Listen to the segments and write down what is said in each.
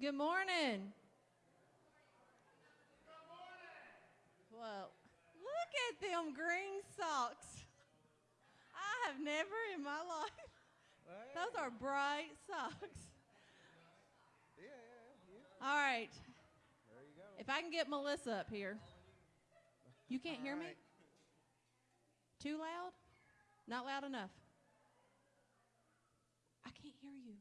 Good morning. Well, look at them green socks. I have never in my life. Those are bright socks. Yeah, yeah, yeah. All right. There you go. If I can get Melissa up here. You can't hear me? Too loud? Not loud enough. I can't hear you.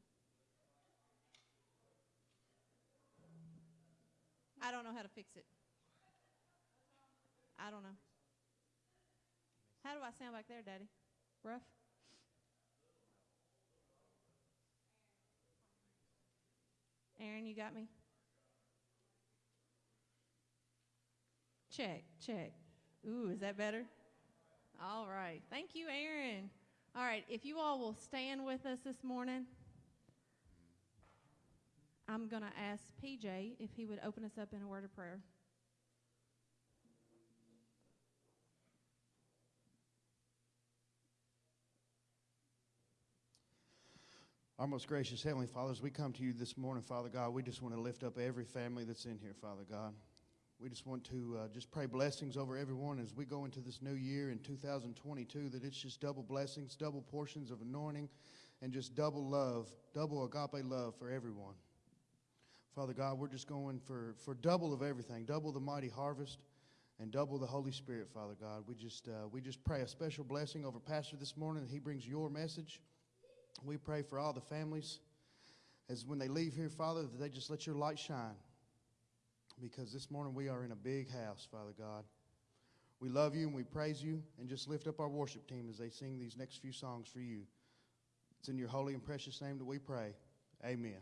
I don't know how to fix it. I don't know. How do I sound back there, Daddy? Rough? Aaron, you got me? Check, check. Ooh, is that better? All right. Thank you, Aaron. All right, if you all will stand with us this morning, I'm going to ask PJ if he would open us up in a word of prayer. Our most gracious Heavenly Father, as we come to you this morning, Father God, we just want to lift up every family that's in here, Father God. We just want to uh, just pray blessings over everyone as we go into this new year in 2022, that it's just double blessings, double portions of anointing, and just double love, double agape love for everyone. Father God, we're just going for, for double of everything, double the mighty harvest, and double the Holy Spirit, Father God. We just, uh, we just pray a special blessing over Pastor this morning that he brings your message. We pray for all the families as when they leave here, Father, that they just let your light shine. Because this morning we are in a big house, Father God. We love you and we praise you and just lift up our worship team as they sing these next few songs for you. It's in your holy and precious name that we pray. Amen.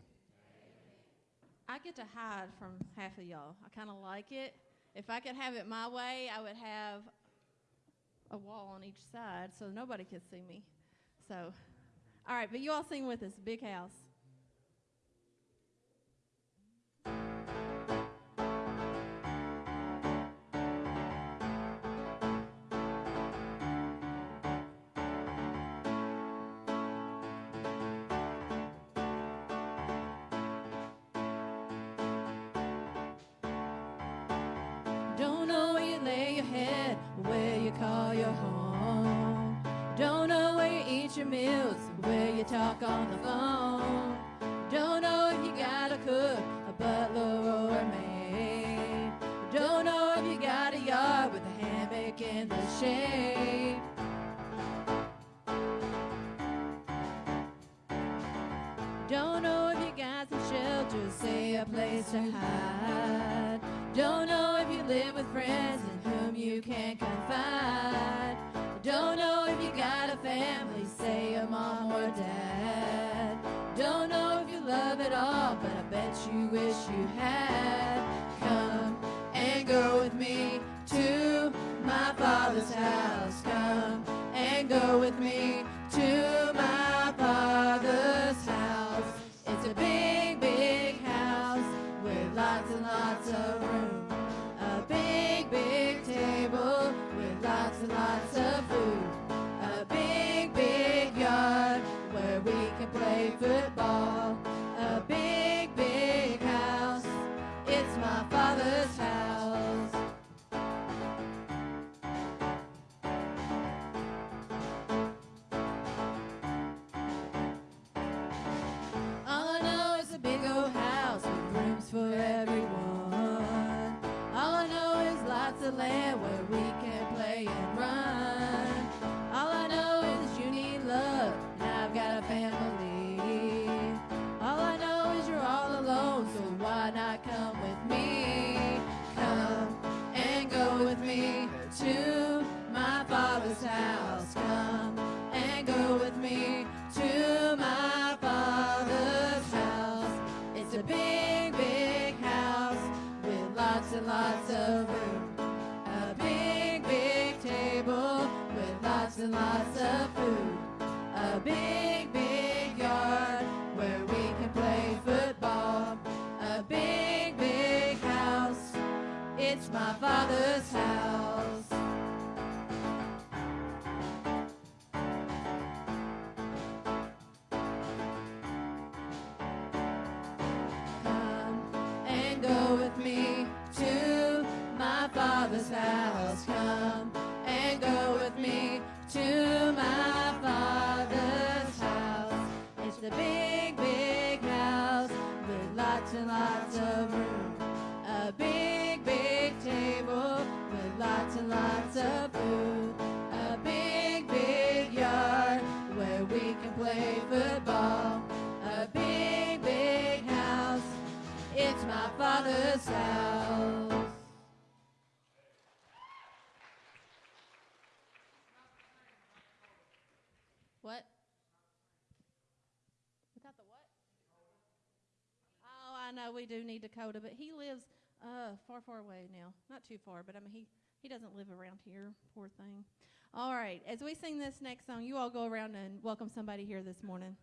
I get to hide from half of y'all. I kind of like it. If I could have it my way, I would have a wall on each side so nobody could see me. So, all right, but you all sing with us, Big House. Lay your head, where you call your home. Don't know where you eat your meals, where you talk on the phone. Don't know if you got a cook, a butler, or a maid. Don't know if you got a yard with a hammock in the shade. Don't know if you got some shelter, say a place to hide. Don't know if you live with friends wish you house come and go with me to my father's house. It's a big, big house with lots and lots of room. A big, big table with lots and lots of food. A big, big yard where we can play football. A big, big house. It's my father's house. do need Dakota, but he lives uh, far, far away now. Not too far, but I mean, he, he doesn't live around here, poor thing. All right, as we sing this next song, you all go around and welcome somebody here this morning.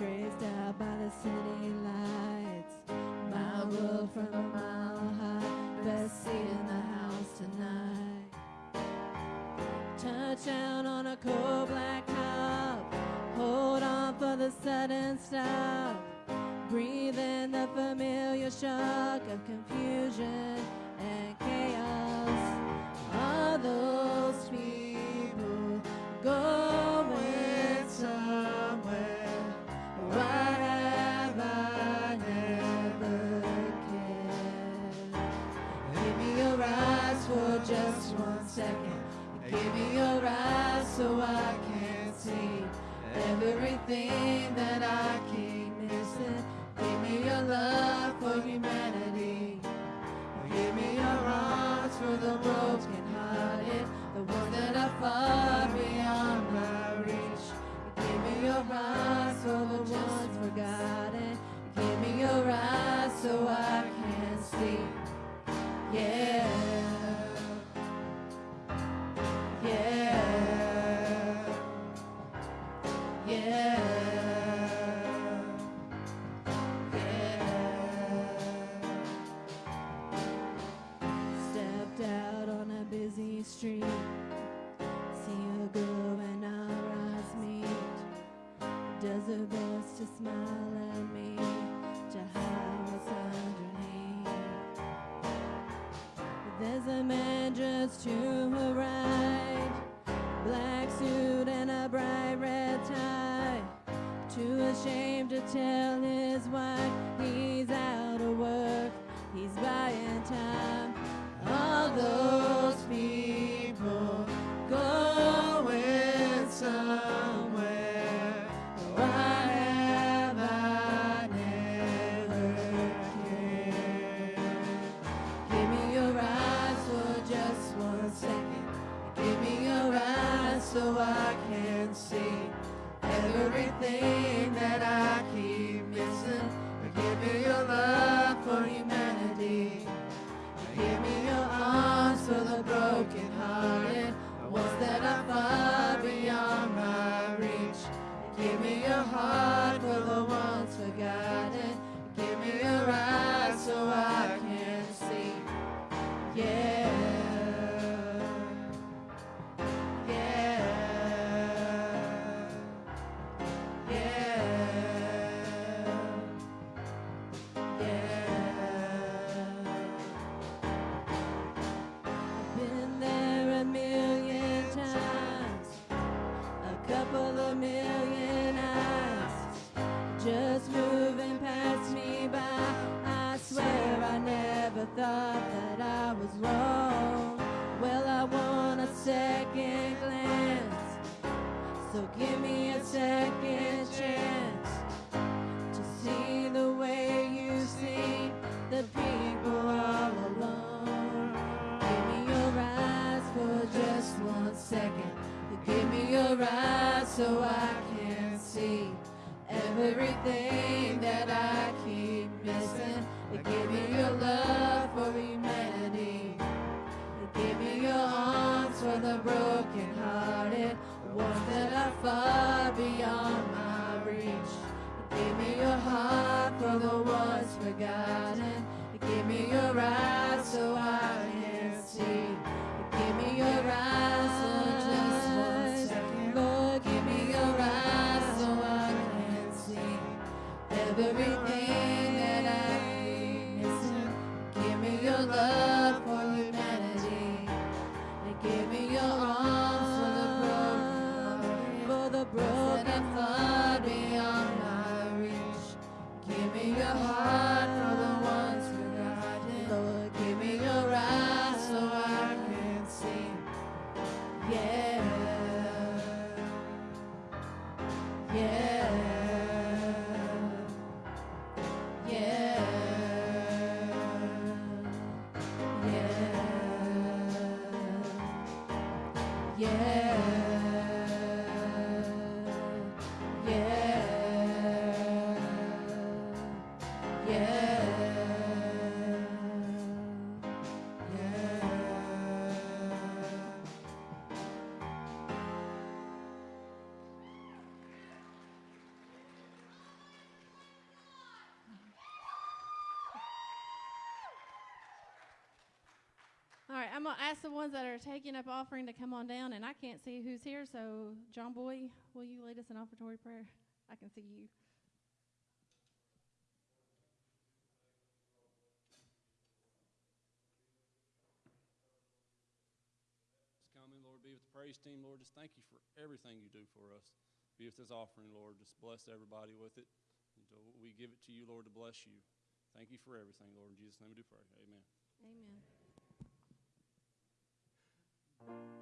traced out by the city lights. My world from a mile high, best seat in the house tonight. Touchdown on a cold black top, hold on for the sudden stop. Breathe in the familiar shock of confusion I'm going to ask the ones that are taking up offering to come on down, and I can't see who's here. So, John Boy, will you lead us in offertory prayer? I can see you. Just come in, Lord. Be with the praise team, Lord. Just thank you for everything you do for us. Be with this offering, Lord. Just bless everybody with it. We give it to you, Lord, to bless you. Thank you for everything, Lord. In Jesus' name we do pray. Amen. Amen. Thank you.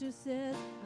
doctor said.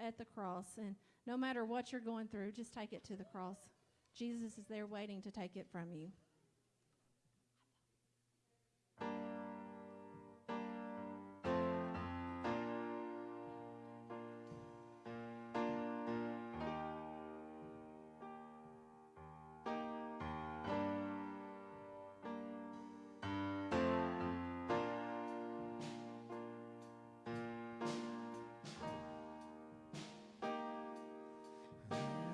at the cross. And no matter what you're going through, just take it to the cross. Jesus is there waiting to take it from you.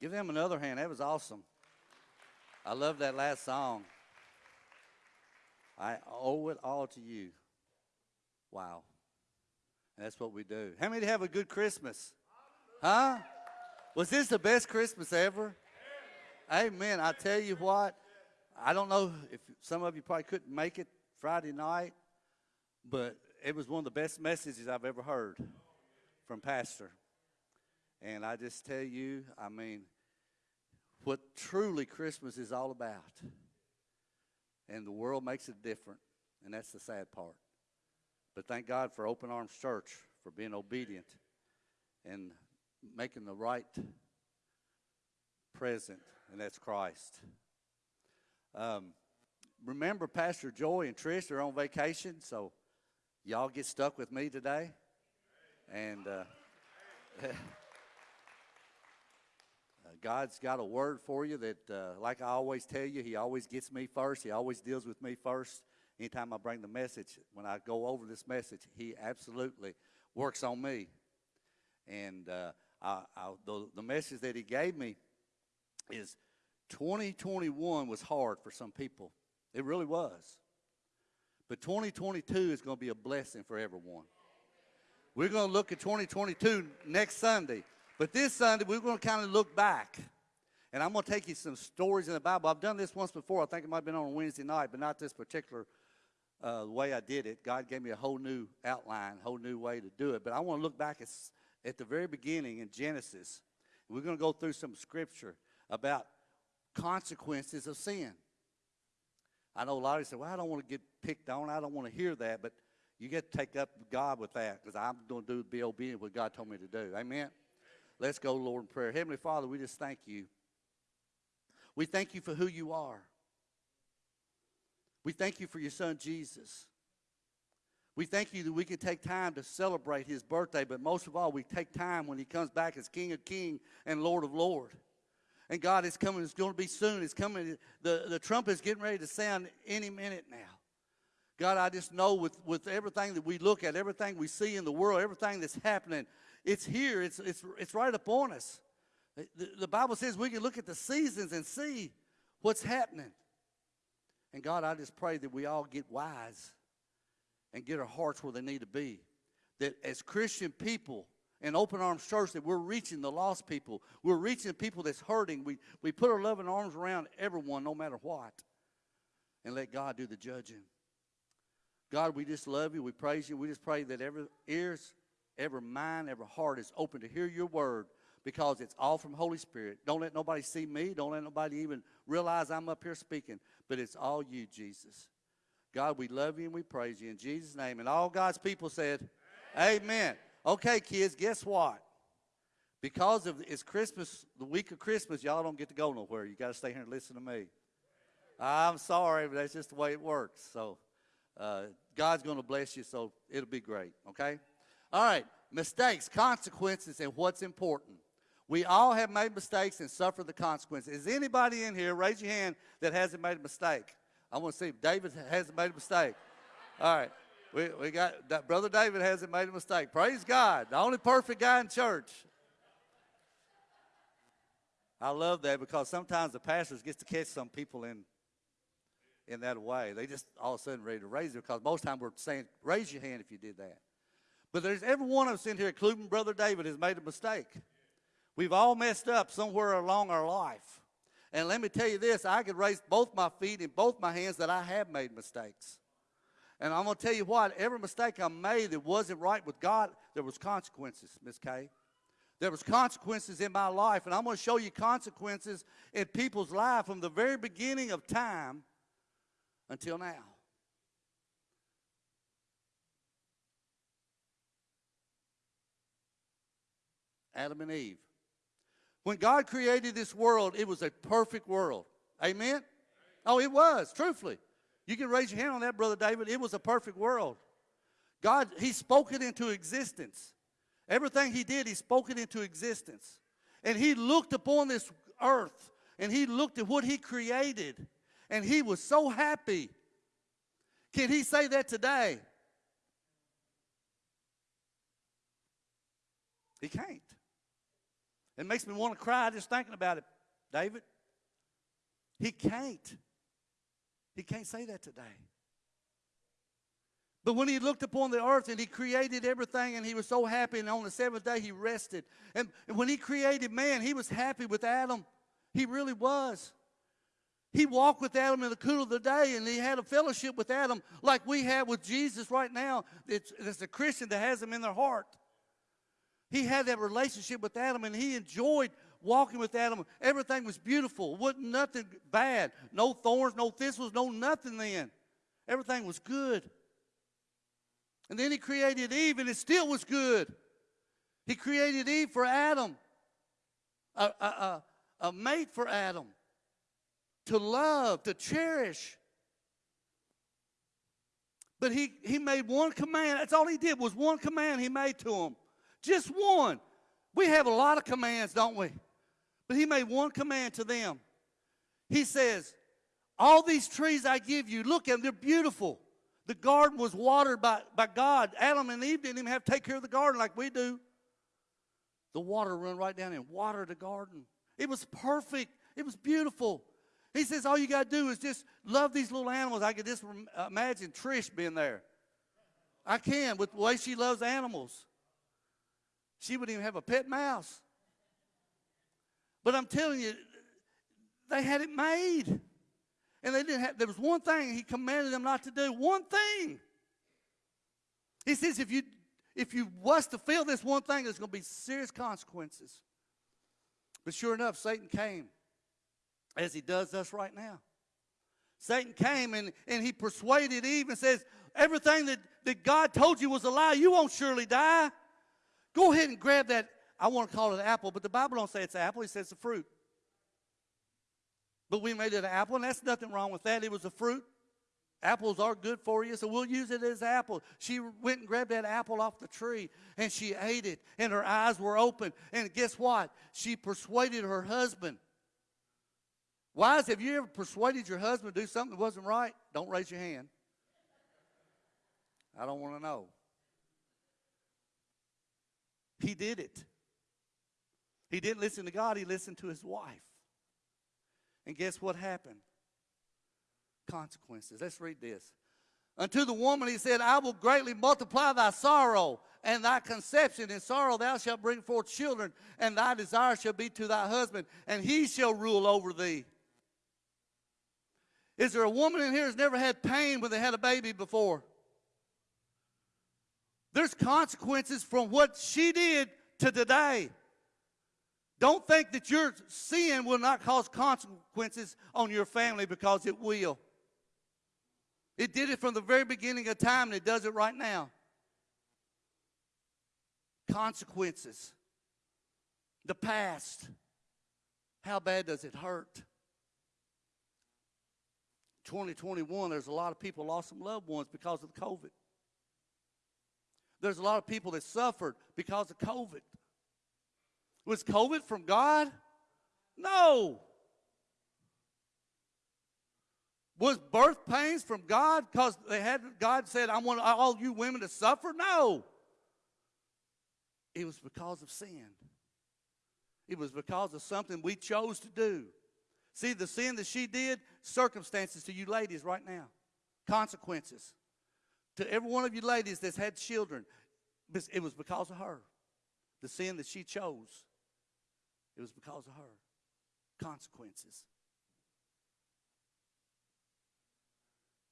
Give them another hand. That was awesome. I love that last song. I owe it all to you. Wow. That's what we do. How many have a good Christmas? Huh? Was this the best Christmas ever? Amen. I tell you what, I don't know if some of you probably couldn't make it Friday night, but it was one of the best messages I've ever heard from Pastor. And I just tell you, I mean, what truly Christmas is all about. And the world makes it different, and that's the sad part. But thank God for Open Arms Church for being obedient and making the right present, and that's Christ. Um, remember, Pastor Joy and Trish are on vacation, so y'all get stuck with me today. And uh, God's got a word for you that, uh, like I always tell you, He always gets me first. He always deals with me first. Anytime I bring the message, when I go over this message, He absolutely works on me. And uh, I, I, the, the message that He gave me is 2021 was hard for some people. It really was. But 2022 is going to be a blessing for everyone. We're going to look at 2022 next Sunday. But this Sunday, we're going to kind of look back. And I'm going to take you some stories in the Bible. I've done this once before. I think it might have been on a Wednesday night, but not this particular uh, way I did it. God gave me a whole new outline, a whole new way to do it. But I want to look back at, at the very beginning in Genesis. We're going to go through some scripture about consequences of sin. I know a lot of you say, well, I don't want to get picked on. I don't want to hear that. But you get to take up God with that because I'm going to do be obedient what God told me to do. Amen. Let's go, Lord, in prayer. Heavenly Father, we just thank you. We thank you for who you are. We thank you for your son, Jesus. We thank you that we can take time to celebrate his birthday, but most of all, we take time when he comes back as King of King and Lord of Lord. And God is coming, it's going to be soon. It's coming, the, the trumpet is getting ready to sound any minute now. God, I just know with, with everything that we look at, everything we see in the world, everything that's happening, it's here. It's, it's, it's right upon us. The, the Bible says we can look at the seasons and see what's happening. And God, I just pray that we all get wise and get our hearts where they need to be. That as Christian people in Open Arms Church, that we're reaching the lost people. We're reaching people that's hurting. We, we put our loving arms around everyone, no matter what. And let God do the judging. God, we just love you. We praise you. We just pray that every ears every mind, every heart is open to hear your word because it's all from Holy Spirit. Don't let nobody see me. Don't let nobody even realize I'm up here speaking, but it's all you, Jesus. God, we love you and we praise you in Jesus' name. And all God's people said, Amen. Amen. Okay, kids, guess what? Because of it's Christmas, the week of Christmas, y'all don't get to go nowhere. You got to stay here and listen to me. I'm sorry, but that's just the way it works. So uh, God's going to bless you, so it'll be great. Okay. All right, mistakes, consequences, and what's important. We all have made mistakes and suffered the consequences. Is anybody in here, raise your hand, that hasn't made a mistake? I want to see if David hasn't made a mistake. All right, we, we got, that Brother David hasn't made a mistake. Praise God, the only perfect guy in church. I love that because sometimes the pastors get to catch some people in in that way. They just all of a sudden ready to raise it because most time we're saying, raise your hand if you did that. But there's every one of us in here, including Brother David, has made a mistake. We've all messed up somewhere along our life. And let me tell you this, I could raise both my feet and both my hands that I have made mistakes. And I'm going to tell you what, every mistake I made that wasn't right with God, there was consequences, Miss Kay. There was consequences in my life, and I'm going to show you consequences in people's life from the very beginning of time until now. Adam and Eve. When God created this world, it was a perfect world. Amen? Oh, it was, truthfully. You can raise your hand on that, Brother David. It was a perfect world. God, He spoke it into existence. Everything He did, He spoke it into existence. And He looked upon this earth and He looked at what He created and He was so happy. Can He say that today? He can't. It makes me want to cry just thinking about it, David. He can't. He can't say that today. But when he looked upon the earth and he created everything and he was so happy, and on the seventh day he rested. And, when he created man, he was happy with Adam. He really was. He walked with Adam in the cool of the day and he had a fellowship with Adam like we have with Jesus right now. It's, it's a Christian that has him in their heart. He had that relationship with Adam and he enjoyed walking with Adam. Everything was beautiful. Wasn't nothing bad. No thorns, no thistles, no nothing then. Everything was good. And then he created Eve and it still was good. He created Eve for Adam, a, a, a, a mate for Adam to love, to cherish. But he, he made one command. That's all he did was one command he made to him. Just one. We have a lot of commands, don't we? But he made one command to them. He says, All these trees I give you, look at them, they're beautiful. The garden was watered by, by God. Adam and Eve didn't even have to take care of the garden like we do. The water run right down and water the garden. It was perfect. It was beautiful. He says, all you got to do is just love these little animals. I could just imagine Trish being there. I can with the way she loves animals. She wouldn't even have a pet mouse. But I'm telling you, they had it made. And they didn't have, there was one thing he commanded them not to do. One thing. He says, if you if you was to feel this one thing, there's going to be serious consequences. But sure enough, Satan came, as he does us right now. Satan came and, and he persuaded Eve and says, Everything that, that God told you was a lie. You won't surely die. Go ahead and grab that. I want to call it an apple, but the Bible don't say it's an apple. It says it's a fruit. But we made it an apple, and that's nothing wrong with that. It was a fruit. Apples are good for you, so we'll use it as apple. She went and grabbed that apple off the tree, and she ate it, and her eyes were open. And guess what? She persuaded her husband. Wives, have you ever persuaded your husband to do something that wasn't right? Don't raise your hand. I don't want to know. He did it. He didn't listen to God, he listened to his wife. And guess what happened? Consequences. Let's read this. Unto the woman he said, I will greatly multiply thy sorrow and thy conception. In sorrow thou shalt bring forth children, and thy desire shall be to thy husband, and he shall rule over thee. Is there a woman in here who's never had pain when they had a baby before? There's consequences from what she did to today. Don't think that your sin will not cause consequences on your family because it will. It did it from the very beginning of time and it does it right now. Consequences. The past. How bad does it hurt? 2021, there's a lot of people lost some loved ones because of COVID. There's a lot of people that suffered because of COVID. Was COVID from God? No. Was birth pains from God because they had God said, I want all you women to suffer? No. It was because of sin. It was because of something we chose to do. See, the sin that she did, circumstances to you ladies right now, consequences. To every one of you ladies that's had children, it was because of her. The sin that she chose, it was because of her. Consequences.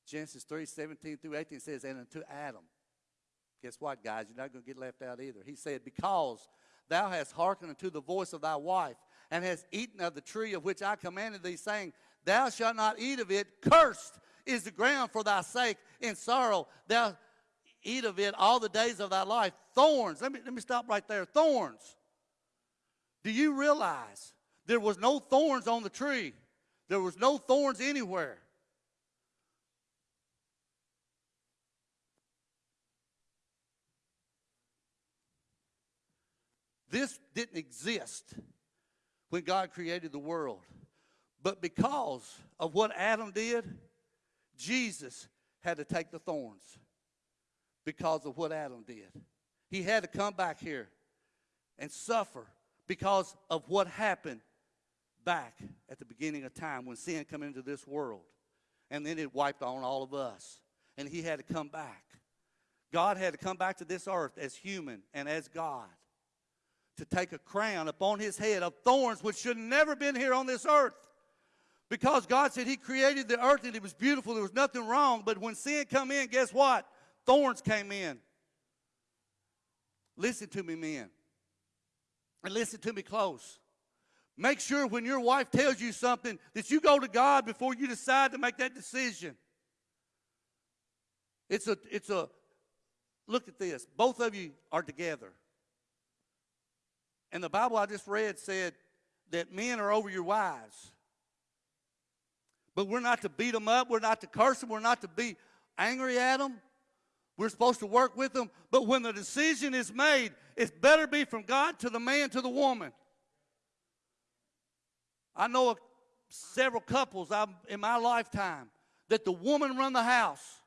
Genesis 3 17 through 18 says, And unto Adam. Guess what, guys? You're not going to get left out either. He said, Because thou hast hearkened unto the voice of thy wife, and hast eaten of the tree of which I commanded thee, saying, Thou shalt not eat of it. Cursed is the ground for thy sake. In sorrow thou eat of it all the days of thy life. Thorns. Let me, let me stop right there. Thorns. Do you realize there was no thorns on the tree? There was no thorns anywhere. This didn't exist when God created the world. But because of what Adam did, Jesus had to take the thorns because of what Adam did. He had to come back here and suffer because of what happened back at the beginning of time when sin come into this world. And then it wiped on all of us. And he had to come back. God had to come back to this earth as human and as God to take a crown upon his head of thorns which should never been here on this earth. Because God said he created the earth and it was beautiful, there was nothing wrong. But when sin come in, guess what? Thorns came in. Listen to me, men. And listen to me close. Make sure when your wife tells you something that you go to God before you decide to make that decision. It's a, it's a, look at this. Both of you are together. And the Bible I just read said that men are over your wives. But we're not to beat them up. We're not to curse them. We're not to be angry at them. We're supposed to work with them. But when the decision is made, it better be from God to the man to the woman. I know of several couples I've, in my lifetime that the woman run the house.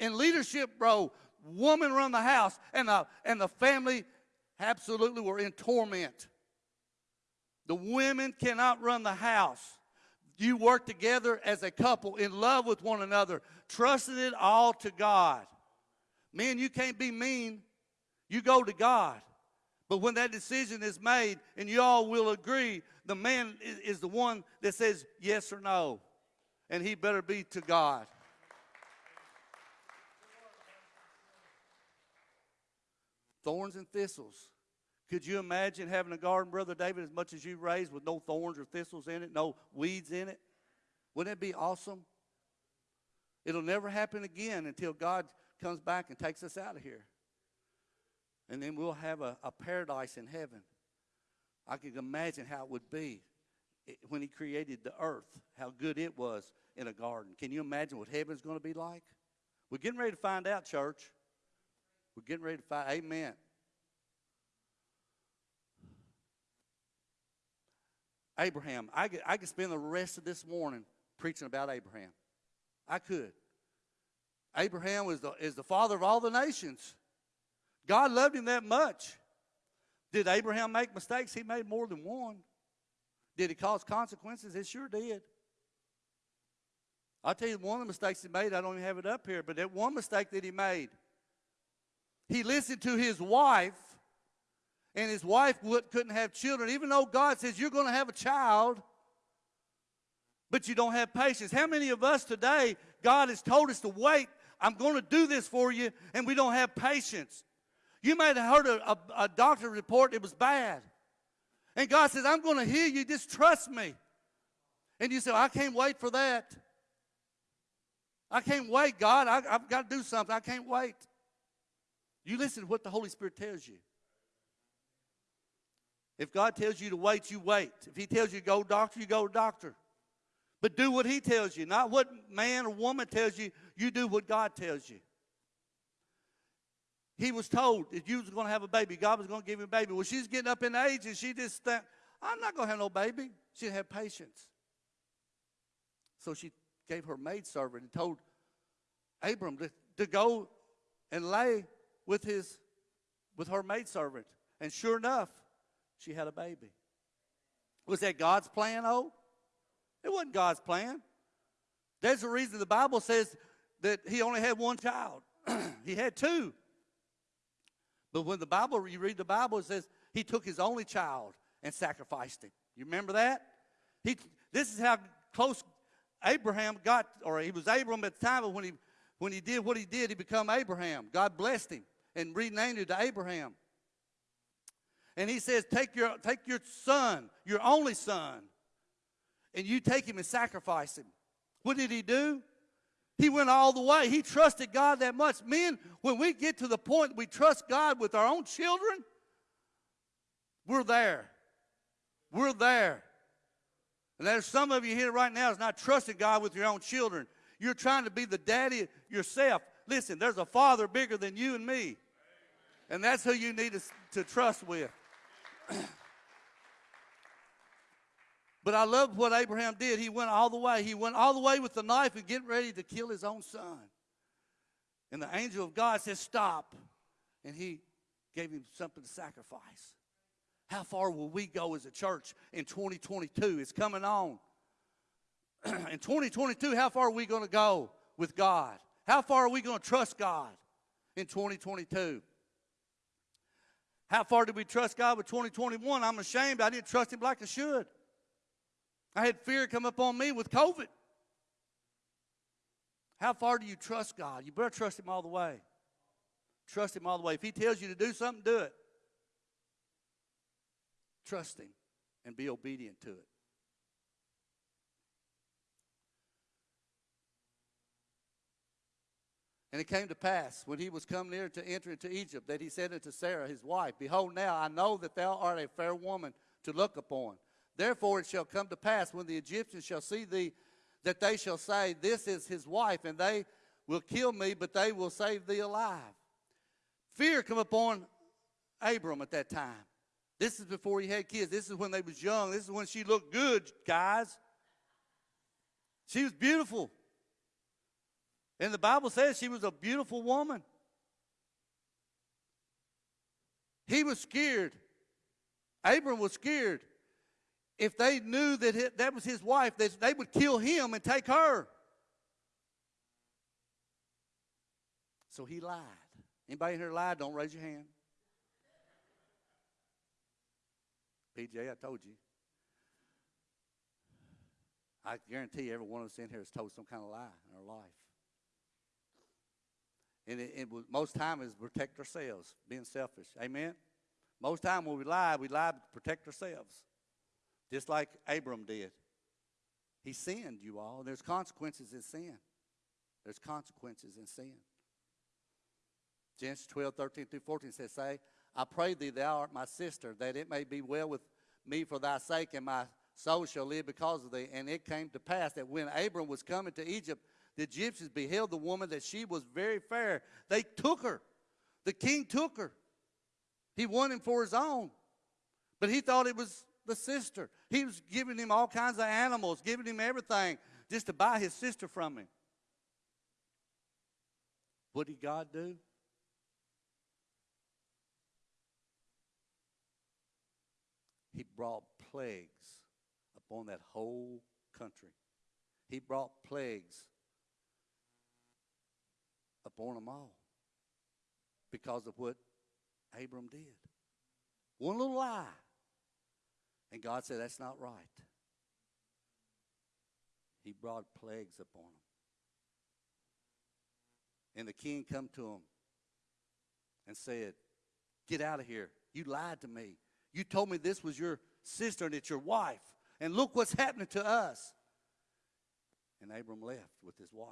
In leadership role, woman run the house, and the, and the family absolutely were in torment. The women cannot run the house. You work together as a couple in love with one another, trusting it all to God. Men, you can't be mean. You go to God. But when that decision is made and you all will agree, the man is, is the one that says yes or no. And he better be to God. Thorns and thistles. Could you imagine having a garden, Brother David, as much as you raised with no thorns or thistles in it, no weeds in it? Wouldn't it be awesome? It'll never happen again until God comes back and takes us out of here. And then we'll have a, a paradise in heaven. I can imagine how it would be eh, when He created the earth, how good it was in a garden. Can you imagine what heaven's going to be like? We're getting ready to find out, church. We're getting ready to find. Amen. Abraham. I could, I could spend the rest of this morning preaching about Abraham. I could. Abraham was the, is the father of all the nations. God loved him that much. Did Abraham make mistakes? He made more than one. Did he cause consequences? It sure did. I'll tell you one of the mistakes he made, I don't even have it up here, but that one mistake that he made, he listened to his wife, and his wife would, couldn't have children, even though God says you're going to have a child, but you don't have patience. How many of us today, God has told us to wait, I'm going to do this for you, and we don't have patience? You might have heard a, a, a doctor report it was bad. And God says, I'm going to heal you, just trust me. And you say, I can't wait for that. I can't wait, God. I, I've got to do something. I can't wait. You listen to what the Holy Spirit tells you. If God tells you to wait, you wait. If He tells you to go doctor, you go to doctor. But do what He tells you, not what man or woman tells you. You do what God tells you. He was told that you was going to have a baby. God was going to give you a baby. Well, she's getting up in age and she just thought, I'm not going to have no baby. She didn't have patience. So she gave her maidservant and told Abram to, to go and lay with his with her maidservant. And sure enough, she had a baby. Was that God's plan, oh? It wasn't God's plan. There's a reason the Bible says that he only had one child. he had two. But when the Bible, you read the Bible, it says he took his only child and sacrificed him. You remember that? He, this is how close Abraham got, or he was Abram at the time, but when he, when he did what he did, he became Abraham. God blessed him and renamed him to Abraham. And he says, take your, take your son, your only son, and you take him and sacrifice him. What did he do? He went all the way. He trusted God that much. Men, when we get to the point we trust God with our own children, we're there. We're there. And there's some of you here right now is not trusting God with your own children. You're trying to be the daddy yourself. Listen, there's a father bigger than you and me. And that's who you need to, to trust with. but I love what Abraham did. He went all the way. He went all the way with the knife and getting ready to kill his own son. And the angel of God says, Stop. And he gave him something to sacrifice. How far will we go as a church in 2022? It's coming on. in 2022, how far are we going to go with God? How far are we going to trust God in 2022? How far did we trust God with 2021? I'm ashamed I didn't trust Him like I should. I had fear come upon me with COVID. How far do you trust God? You better trust Him all the way. Trust Him all the way. If He tells you to do something, do it. Trust Him and be obedient to it. And it came to pass when he was come near to enter into Egypt that he said unto Sarah his wife, Behold, now I know that thou art a fair woman to look upon. Therefore it shall come to pass when the Egyptians shall see thee that they shall say, This is his wife, and they will kill me, but they will save thee alive. Fear come upon Abram at that time. This is before he had kids. This is when they was young. This is when she looked good, guys. She was beautiful. And the Bible says she was a beautiful woman. He was scared. Abram was scared. If they knew that that was his wife, they, they would kill him and take her. So he lied. Anybody here lied? Don't raise your hand. PJ, I told you. I guarantee every one of us in here has told some kind of lie in our life. And it, it most time is protect ourselves, being selfish. Amen? Most time when we lie, we lie to protect ourselves. Just like Abram did. He sinned, you all. There's consequences in sin. There's consequences in sin. Genesis 12, 13 through 14 says, Say, I pray thee, thou art my sister, that it may be well with me for thy sake, and my soul shall live because of thee. And it came to pass that when Abram was coming to Egypt, the Egyptians beheld the woman that she was very fair. They took her. The king took her. He won him for his own. But he thought it was the sister. He was giving him all kinds of animals, giving him everything just to buy his sister from him. What did God do? He brought plagues upon that whole country. He brought plagues upon them all because of what Abram did. One little lie. And God said, That's not right. He brought plagues upon them. And the king come to him and said, Get out of here. You lied to me. You told me this was your sister and it's your wife. And look what's happening to us. And Abram left with his wife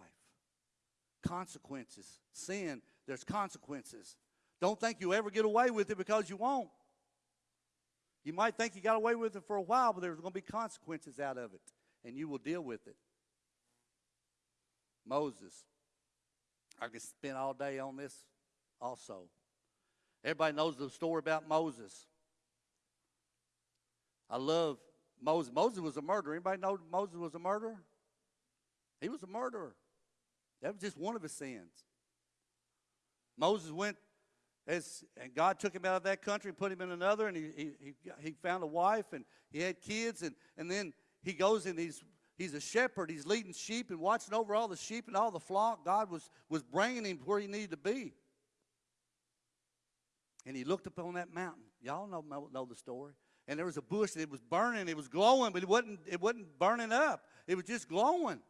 consequences. Sin, there's consequences. Don't think you'll ever get away with it because you won't. You might think you got away with it for a while, but there's going to be consequences out of it, and you will deal with it. Moses. I could spend all day on this also. Everybody knows the story about Moses. I love Moses. Moses was a murderer. Anybody know Moses was a murderer? He was a murderer. That was just one of his sins. Moses went as, and God took him out of that country put him in another, and he, he, he, found a wife and he had kids, and, and then he goes and he's, he's a shepherd. He's leading sheep and watching over all the sheep and all the flock. God was, was bringing him where he needed to be. And he looked up on that mountain. Y'all know, know, know the story. And there was a bush and it was burning. It was glowing, but it wasn't, it wasn't burning up. It was just glowing.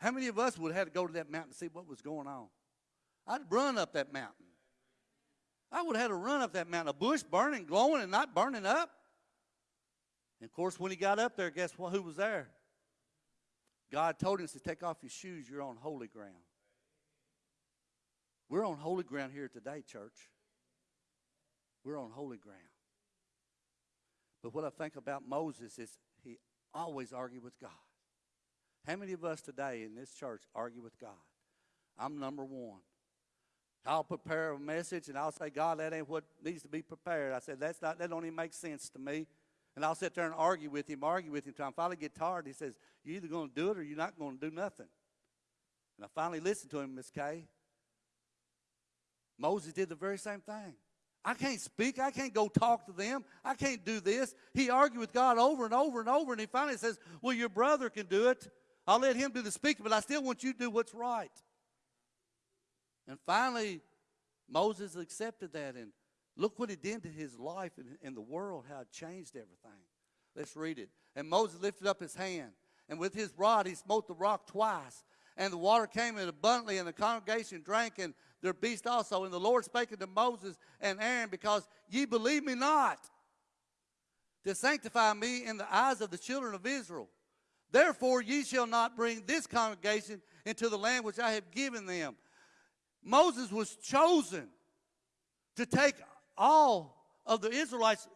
How many of us would have had to go to that mountain to see what was going on? I'd run up that mountain. I would have had to run up that mountain. A bush burning, glowing, and not burning up. And of course, when he got up there, guess what? Who was there? God told him to take off your shoes. You're on holy ground. We're on holy ground here today, church. We're on holy ground. But what I think about Moses is he always argued with God. How many of us today in this church argue with God? I'm number one. I'll prepare a message and I'll say, God, that ain't what needs to be prepared. I said, that's not, that don't even make sense to me. And I'll sit there and argue with him, argue with him until I finally get tired. He says, You're either going to do it or you're not going to do nothing. And I finally listened to him, Miss Kay. Moses did the very same thing. I can't speak. I can't go talk to them. I can't do this. He argued with God over and over and over, and he finally says, Well, your brother can do it. I'll let him do the speaking, but I still want you to do what's right. And finally, Moses accepted that, and look what it did to his life and, and the world, how it changed everything. Let's read it. And Moses lifted up his hand, and with his rod he smote the rock twice, and the water came in abundantly, and the congregation drank, and their beast also. And the Lord spake unto Moses and Aaron, because ye believe me not, to sanctify me in the eyes of the children of Israel. Therefore ye shall not bring this congregation into the land which I have given them. Moses was chosen to take all of the Israelites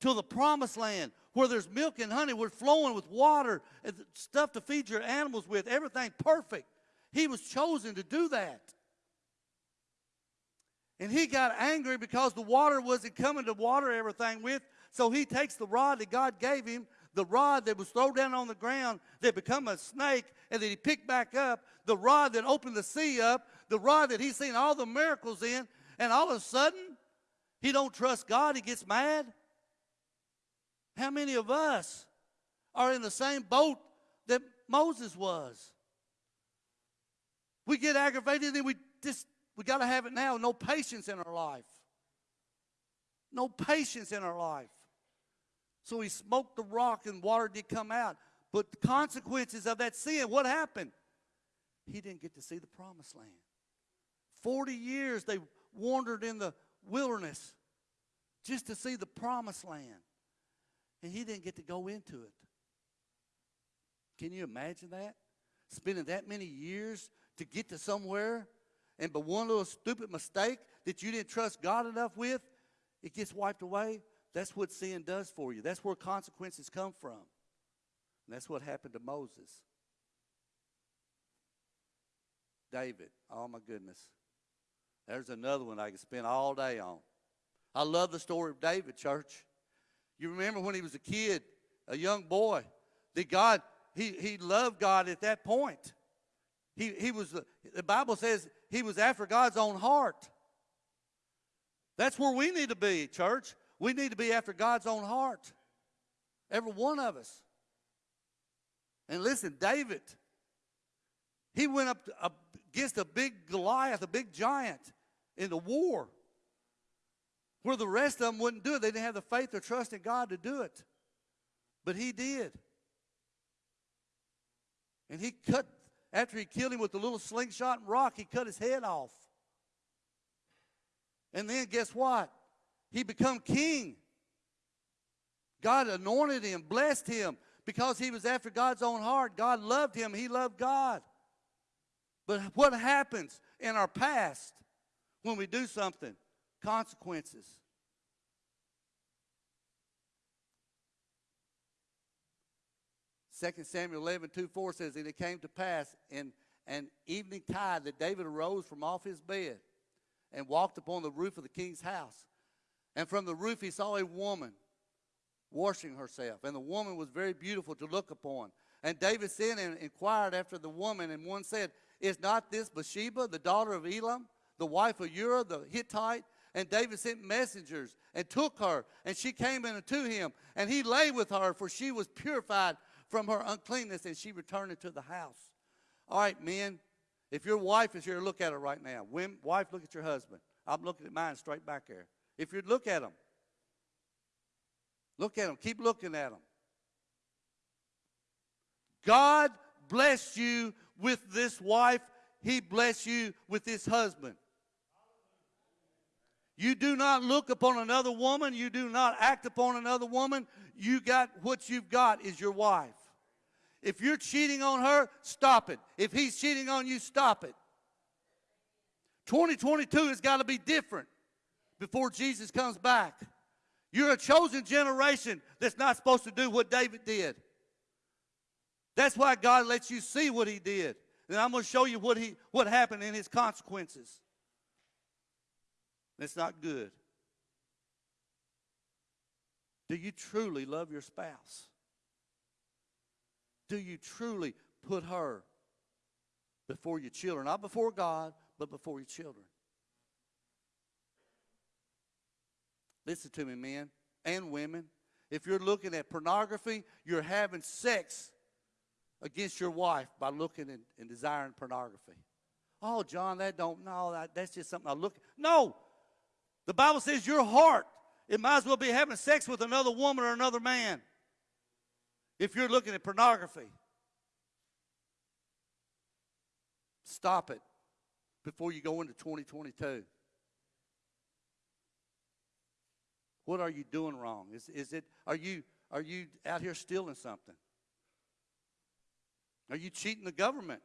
to the promised land where there's milk and honey, we're flowing with water and stuff to feed your animals with, everything perfect. He was chosen to do that. And he got angry because the water wasn't coming to water everything with. So he takes the rod that God gave him, the rod that was thrown down on the ground that become a snake, and that he picked back up, the rod that opened the sea up, the rod that he's seen all the miracles in, and all of a sudden, he don't trust God, he gets mad. How many of us are in the same boat that Moses was? We get aggravated and we just we got to have it now. No patience in our life. No patience in our life. So he smoked the rock and water did come out. But the consequences of that sin, what happened? He didn't get to see the promised land. 40 years they wandered in the wilderness just to see the promised land. And he didn't get to go into it. Can you imagine that? Spending that many years to get to somewhere, and but one little stupid mistake that you didn't trust God enough with, it gets wiped away. That's what sin does for you. That's where consequences come from. And that's what happened to Moses. David, oh my goodness. There's another one I could spend all day on. I love the story of David, church. You remember when he was a kid, a young boy, that God, he, he loved God at that point. He, he was, the Bible says he was after God's own heart. That's where we need to be, church. We need to be after God's own heart. Every one of us. And listen, David, he went up against a big Goliath, a big giant in the war where the rest of them wouldn't do it. They didn't have the faith or trust in God to do it. But he did. And he cut, after he killed him with the little slingshot and rock, he cut his head off. And then guess what? He become king. God anointed him, blessed him, because he was after God's own heart. God loved him. He loved God. But what happens in our past when we do something? Consequences. Second Samuel 11, 2, 4 says, And it came to pass in an evening tide that David arose from off his bed and walked upon the roof of the king's house. And from the roof he saw a woman washing herself. And the woman was very beautiful to look upon. And David sent and inquired after the woman, and one said, Is not this Bathsheba, the daughter of Elam, the wife of Uriah the Hittite? And David sent messengers and took her, and she came in unto him, and he lay with her, for she was purified from her uncleanness, and she returned into the house. All right, men, if your wife is here, look at her right now. Wife, look at your husband. I'm looking at mine straight back there. If you'd look at them, look at them. Keep looking at them. God bless you with this wife. He bless you with this husband. You do not look upon another woman. You do not act upon another woman. You got what you've got is your wife. If you're cheating on her, stop it. If he's cheating on you, stop it. 2022 has got to be different before Jesus comes back. You're a chosen generation that's not supposed to do what David did. That's why God lets you see what he did. And I'm going to show you what, he, what happened in his consequences. That's not good. Do you truly love your spouse? Do you truly put her before your children? Not before God, but before your children. Listen to me, men and women. If you're looking at pornography, you're having sex against your wife by looking and, and desiring pornography. Oh, John, that don't, no, that, that's just something I look. No. The Bible says your heart, it might as well be having sex with another woman or another man if you're looking at pornography. Stop it before you go into 2022. What are you doing wrong? Is, is it, are you, are you out here stealing something? Are you cheating the government?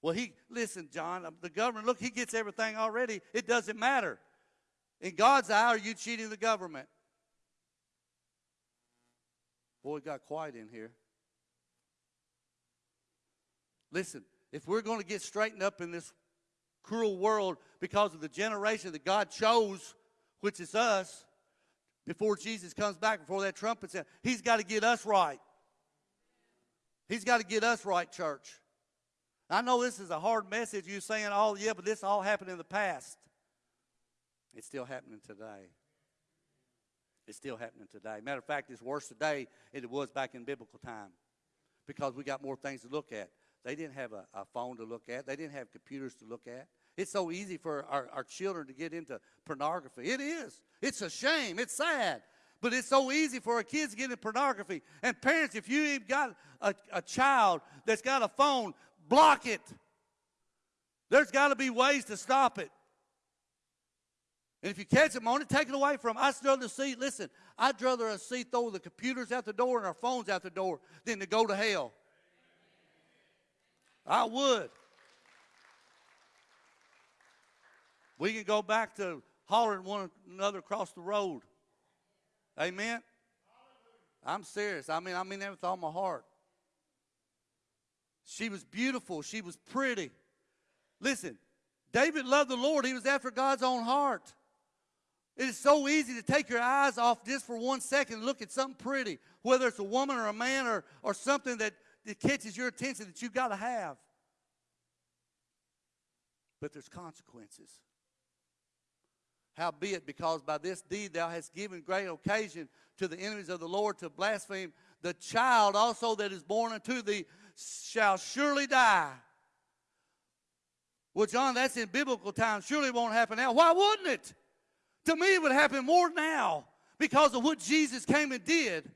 Well, he, listen, John, um, the government, look, he gets everything already. It doesn't matter. In God's eye, are you cheating the government? Boy, it got quiet in here. Listen, if we're going to get straightened up in this cruel world because of the generation that God chose, which is us, before Jesus comes back, before that trumpet sound, He's got to get us right. He's got to get us right, church. I know this is a hard message. You're saying, oh, yeah, but this all happened in the past. It's still happening today. It's still happening today. Matter of fact, it's worse today than it was back in biblical time because we got more things to look at. They didn't have a, a phone to look at, they didn't have computers to look at. It's so easy for our, our children to get into pornography. It is. It's a shame. It's sad. But it's so easy for our kids to get into pornography. And parents, if you even got a, a child that's got a phone, block it. There's got to be ways to stop it. And if you catch them on it, take it away from them. I'd rather see, listen, I'd rather see throw the computers out the door and our phones out the door than to go to hell. I would. We can go back to hollering one another across the road. Amen. I'm serious. I mean, I mean that with all my heart. She was beautiful. She was pretty. Listen, David loved the Lord. He was after God's own heart. It is so easy to take your eyes off just for one second and look at something pretty, whether it's a woman or a man or, or something that, that catches your attention that you've got to have. But there's consequences. Howbeit, because by this deed thou hast given great occasion to the enemies of the Lord to blaspheme, the child also that is born unto thee shall surely die. Well, John, that's in biblical times. Surely won't happen now. Why wouldn't it? To me, it would happen more now because of what Jesus came and did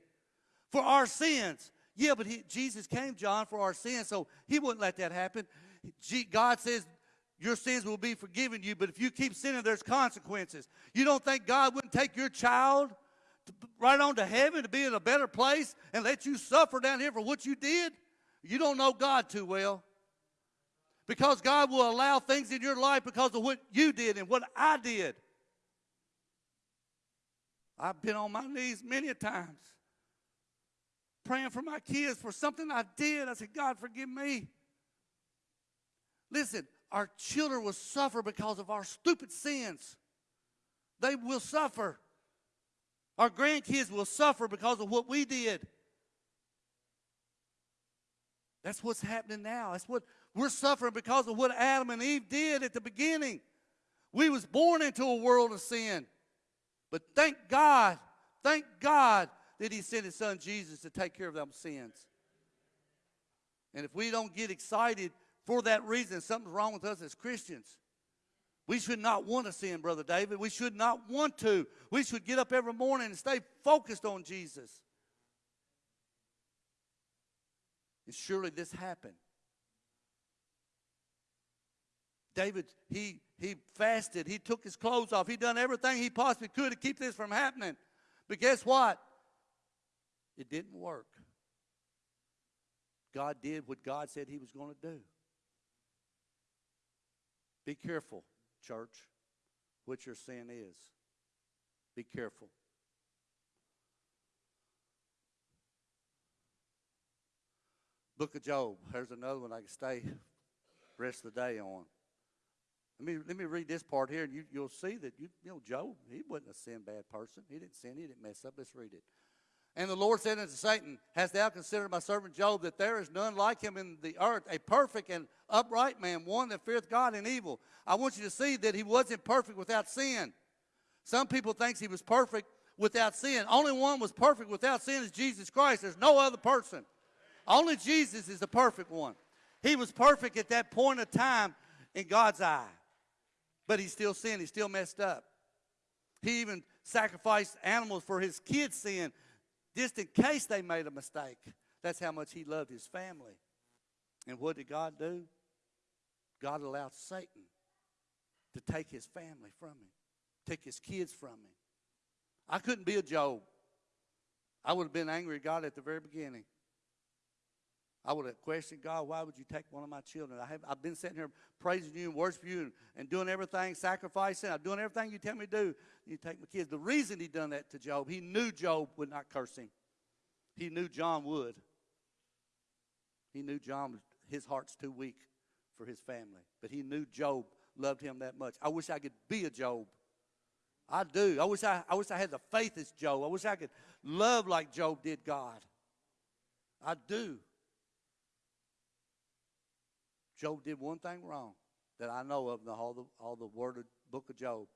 for our sins. Yeah, but he, Jesus came, John, for our sins, so he wouldn't let that happen. God says your sins will be forgiven you, but if you keep sinning, there's consequences. You don't think God wouldn't take your child to, right on to heaven to be in a better place and let you suffer down here for what you did? You don't know God too well. Because God will allow things in your life because of what you did and what I did. I've been on my knees many times praying for my kids for something I did. I said, God, forgive me. Listen, our children will suffer because of our stupid sins. They will suffer. Our grandkids will suffer because of what we did. That's what's happening now. That's what we're suffering because of what Adam and Eve did at the beginning. We was born into a world of sin. But thank God, thank God that he sent his son Jesus to take care of them sins. And if we don't get excited for that reason, something's wrong with us as Christians. We should not want to sin, Brother David. We should not want to. We should get up every morning and stay focused on Jesus. And surely this happened. David, he, he fasted. He took his clothes off. He done everything he possibly could to keep this from happening. But guess what? It didn't work. God did what God said he was going to do. Be careful, church, what your sin is. Be careful. Book of Job. There's another one I can stay rest of the day on. Let me, let me read this part here, and you, you'll see that, you, you know, Job, he wasn't a sin bad person. He didn't sin, he didn't mess up. Let's read it. And the Lord said unto Satan, Hast thou considered my servant Job, that there is none like him in the earth, a perfect and upright man, one that feareth God and evil? I want you to see that he wasn't perfect without sin. Some people think he was perfect without sin. Only one was perfect without sin is Jesus Christ. There's no other person. Only Jesus is the perfect one. He was perfect at that point of time in God's eye. But he still sinned. He still messed up. He even sacrificed animals for his kids' sin just in case they made a mistake. That's how much he loved his family. And what did God do? God allowed Satan to take his family from him, take his kids from him. I couldn't be a Job. I would have been angry at God at the very beginning. I would have questioned God, why would you take one of my children? I have, I've been sitting here praising you and worshiping you and, and doing everything, sacrificing. I'm doing everything you tell me to do. You take my kids. The reason he done that to Job, he knew Job would not curse him. He knew John would. He knew John, his heart's too weak for his family. But he knew Job loved him that much. I wish I could be a Job. I do. I wish I, I wish I had the faith as Job. I wish I could love like Job did God. I do. Job did one thing wrong that I know of in the, all, the, all the word of, book of Job.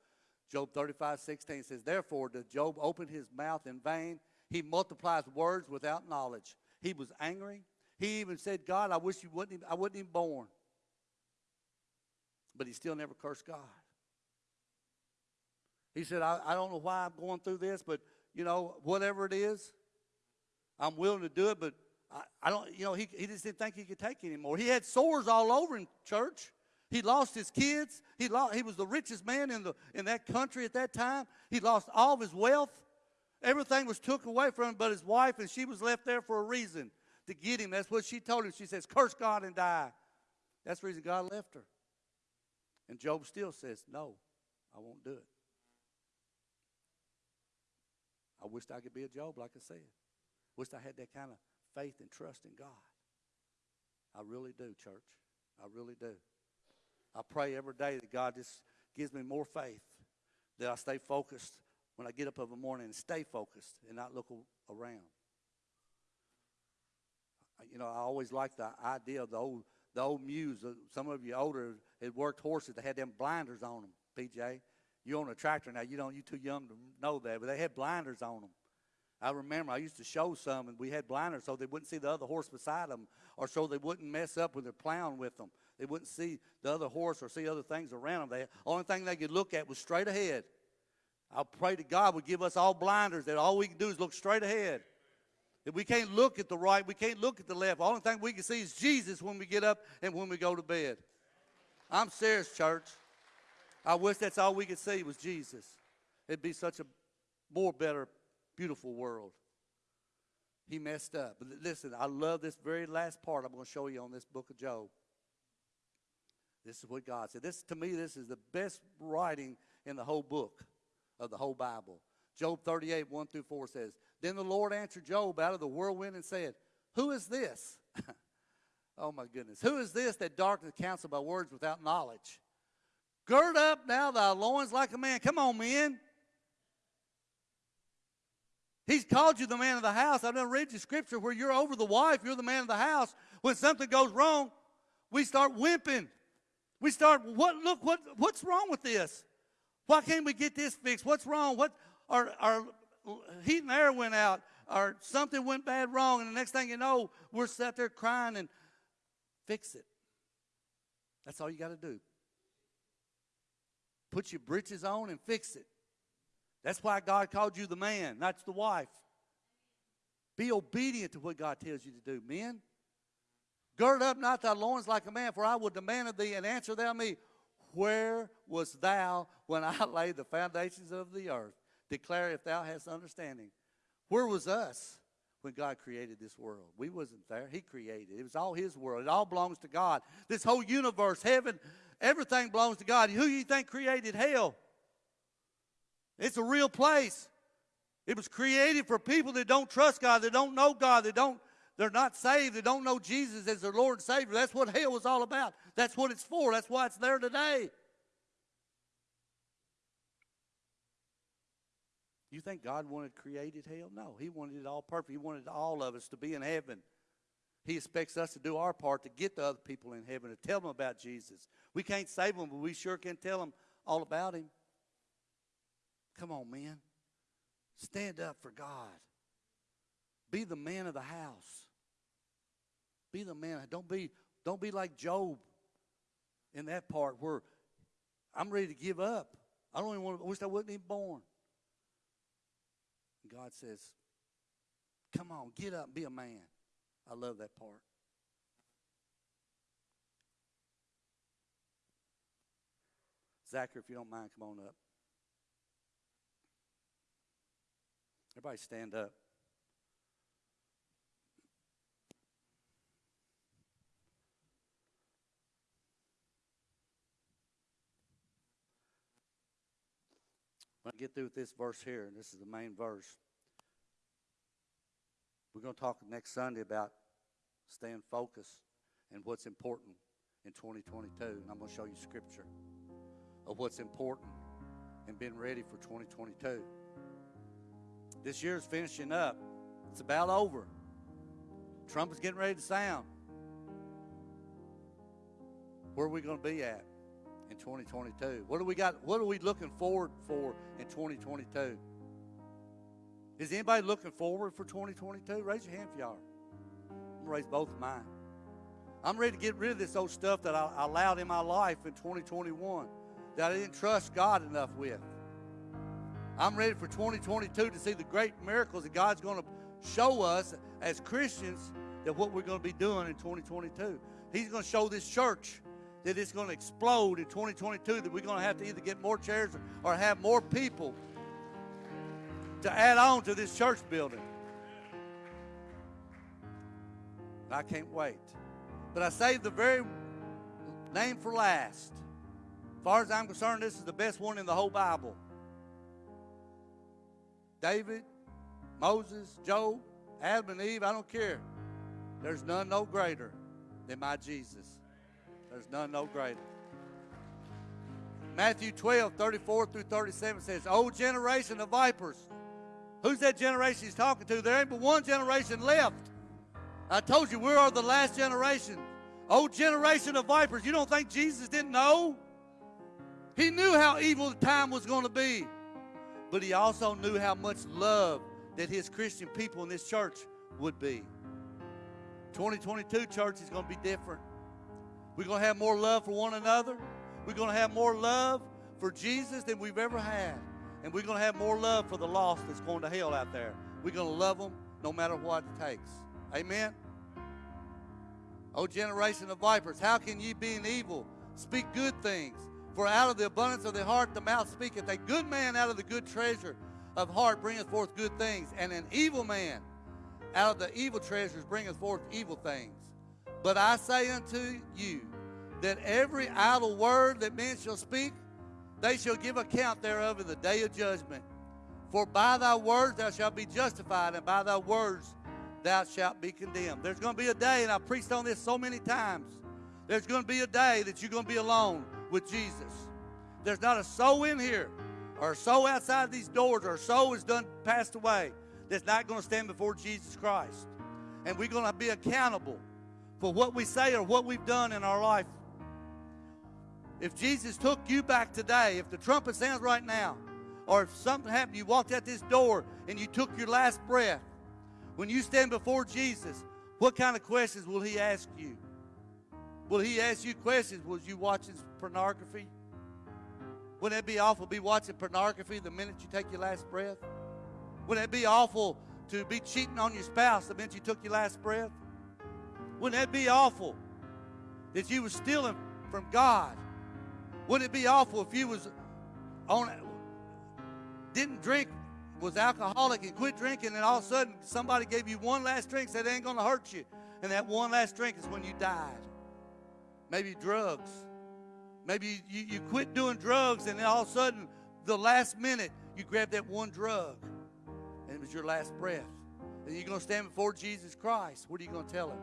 Job 35, 16 says, Therefore did Job open his mouth in vain. He multiplies words without knowledge. He was angry. He even said, God, I wish you wouldn't I wasn't even born. But he still never cursed God. He said, I, I don't know why I'm going through this, but, you know, whatever it is, I'm willing to do it, but I, I don't, you know, he, he just didn't think he could take anymore. He had sores all over him, church. He lost his kids. He, lost, he was the richest man in, the, in that country at that time. He lost all of his wealth. Everything was took away from him but his wife, and she was left there for a reason to get him. That's what she told him. She says, Curse God and die. That's the reason God left her. And Job still says, No, I won't do it. I wished I could be a Job, like I said. Wished I had that kind of faith and trust in God. I really do, church. I really do. I pray every day that God just gives me more faith, that I stay focused when I get up of a morning and stay focused and not look around. You know, I always like the idea of the old the old muse. Uh, some of you older had worked horses that had them blinders on them. PJ, you own a tractor now. You don't. You too young to know that, but they had blinders on them. I remember I used to show some, and we had blinders so they wouldn't see the other horse beside them, or so they wouldn't mess up when they're plowing with them. They wouldn't see the other horse or see other things around them. The only thing they could look at was straight ahead. I pray to God would give us all blinders that all we can do is look straight ahead. If we can't look at the right, we can't look at the left. The only thing we can see is Jesus when we get up and when we go to bed. I'm serious, church. I wish that's all we could see was Jesus. It'd be such a more better beautiful world. He messed up. But listen, I love this very last part I'm going to show you on this book of Job. This is what God said. This to me, this is the best writing in the whole book of the whole Bible. Job 38, 1 through 4 says, Then the Lord answered Job out of the whirlwind and said, Who is this? oh my goodness. Who is this that darkens counsel by words without knowledge? Gird up now thy loins like a man. Come on, men. He's called you the man of the house. I've never read you scripture where you're over the wife, you're the man of the house. When something goes wrong, we start wimping. We start, what, look, what, what's wrong with this? Why can't we get this fixed? What's wrong? What, our, our heat and air went out, or something went bad wrong, and the next thing you know, we're sat there crying and fix it. That's all you got to do. Put your britches on and fix it. That's why God called you the man, not the wife. Be obedient to what God tells you to do, men. Gird up not thy loins like a man, for I will demand of thee, and answer thou me, Where was thou when I laid the foundations of the earth? Declare if thou hast understanding. Where was us when God created this world? We wasn't there. He created it. It was all His world. It all belongs to God. This whole universe, heaven, everything belongs to God. Who you think created hell? It's a real place. It was created for people that don't trust God, that don't know God, that don't they're not saved, they don't know Jesus as their Lord and Savior. That's what hell was all about. That's what it's for. That's why it's there today. You think God wanted created hell? No, He wanted it all perfect. He wanted all of us to be in heaven. He expects us to do our part to get the other people in heaven, to tell them about Jesus. We can't save them, but we sure can tell them all about Him. Come on, man. Stand up for God. Be the man of the house. Be the man. Don't be, don't be like Job in that part where I'm ready to give up. I don't even want to, I wish I wasn't even born. God says, Come on, get up be a man. I love that part. Zachary, if you don't mind, come on up. Everybody stand up. When I get through with this verse here, and this is the main verse, we're going to talk next Sunday about staying focused and what's important in 2022. And I'm going to show you scripture of what's important and being ready for 2022. This year's finishing up. It's about over. Trump is getting ready to sound. Where are we going to be at? in 2022? What do we got? What are we looking forward for in 2022? Is anybody looking forward for 2022? Raise your hand if you are. I'm raise both of mine. I'm ready to get rid of this old stuff that I allowed in my life in 2021 that I didn't trust God enough with. I'm ready for 2022 to see the great miracles that God's going to show us as Christians that what we're going to be doing in 2022. He's going to show this church that it's going to explode in 2022, that we're going to have to either get more chairs or have more people to add on to this church building. I can't wait. But I saved the very name for last. As far as I'm concerned, this is the best one in the whole Bible. David, Moses, Job, Adam, and Eve, I don't care. There's none no greater than my Jesus. There's none no greater. Matthew 12, 34 through 37 says, O generation of vipers. Who's that generation he's talking to? There ain't but one generation left. I told you, we are the last generation. Oh, generation of vipers. You don't think Jesus didn't know? He knew how evil the time was going to be. But he also knew how much love that his Christian people in this church would be. 2022 church is going to be different. We're going to have more love for one another. We're going to have more love for Jesus than we've ever had. And we're going to have more love for the lost that's going to hell out there. We're going to love them no matter what it takes. Amen? O generation of vipers, how can ye, being evil, speak good things? For out of the abundance of the heart the mouth speaketh. A good man out of the good treasure of heart bringeth forth good things, and an evil man out of the evil treasures bringeth forth evil things. But I say unto you that every idle word that men shall speak, they shall give account thereof in the day of judgment. For by thy words thou shalt be justified, and by thy words thou shalt be condemned. There's going to be a day, and I've preached on this so many times. There's going to be a day that you're going to be alone with Jesus. There's not a soul in here, or a soul outside these doors, or a soul is done passed away that's not going to stand before Jesus Christ. And we're going to be accountable for what we say or what we've done in our life. If Jesus took you back today, if the trumpet sounds right now, or if something happened, you walked out this door and you took your last breath, when you stand before Jesus, what kind of questions will He ask you? Will He ask you questions? Was you watching pornography? Wouldn't it be awful to be watching pornography the minute you take your last breath? Wouldn't it be awful to be cheating on your spouse the minute you took your last breath? Wouldn't that be awful that you were stealing from God? Wouldn't it be awful if you was on didn't drink, was alcoholic and quit drinking, and all of a sudden somebody gave you one last drink, said it ain't gonna hurt you, and that one last drink is when you died. Maybe drugs. Maybe you, you quit doing drugs, and then all of a sudden, the last minute, you grab that one drug, and it was your last breath. And you're gonna stand before Jesus Christ. What are you gonna tell him?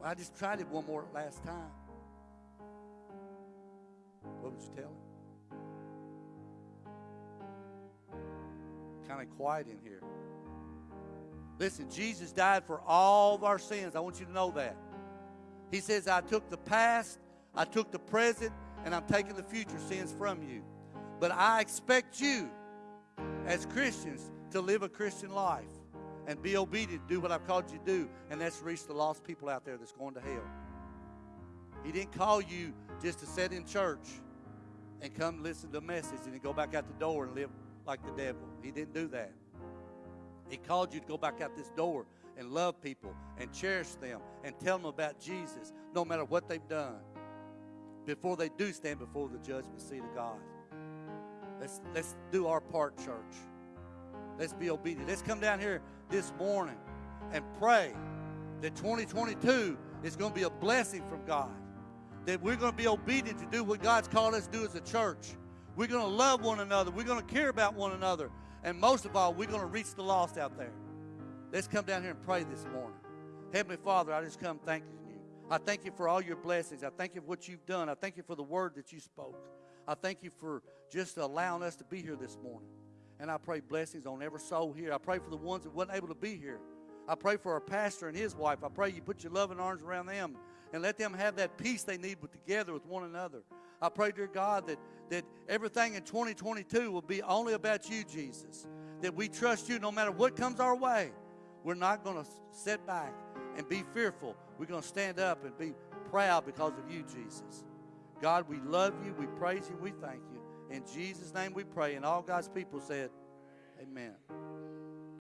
Well, I just tried it one more last time. What would you tell him? Kind of quiet in here. Listen, Jesus died for all of our sins. I want you to know that. He says, I took the past, I took the present, and I'm taking the future sins from you. But I expect you, as Christians, to live a Christian life and be obedient, do what I've called you to do, and that's reach the lost people out there that's going to hell. He didn't call you just to sit in church and come listen to a message and then go back out the door and live like the devil. He didn't do that. He called you to go back out this door and love people and cherish them and tell them about Jesus no matter what they've done before they do stand before the judgment seat of God. Let's, let's do our part, church. Let's be obedient. Let's come down here this morning and pray that 2022 is going to be a blessing from God. That we're going to be obedient to do what God's called us to do as a church. We're going to love one another. We're going to care about one another. And most of all, we're going to reach the lost out there. Let's come down here and pray this morning. Heavenly Father, I just come thanking you. I thank you for all your blessings. I thank you for what you've done. I thank you for the word that you spoke. I thank you for just allowing us to be here this morning. And I pray blessings on every soul here. I pray for the ones that wasn't able to be here. I pray for our pastor and his wife. I pray you put your loving arms around them and let them have that peace they need with together with one another. I pray, dear God, that, that everything in 2022 will be only about you, Jesus. That we trust you no matter what comes our way. We're not going to sit back and be fearful. We're going to stand up and be proud because of you, Jesus. God, we love you, we praise you, we thank you. In Jesus' name we pray. And all God's people said, Amen.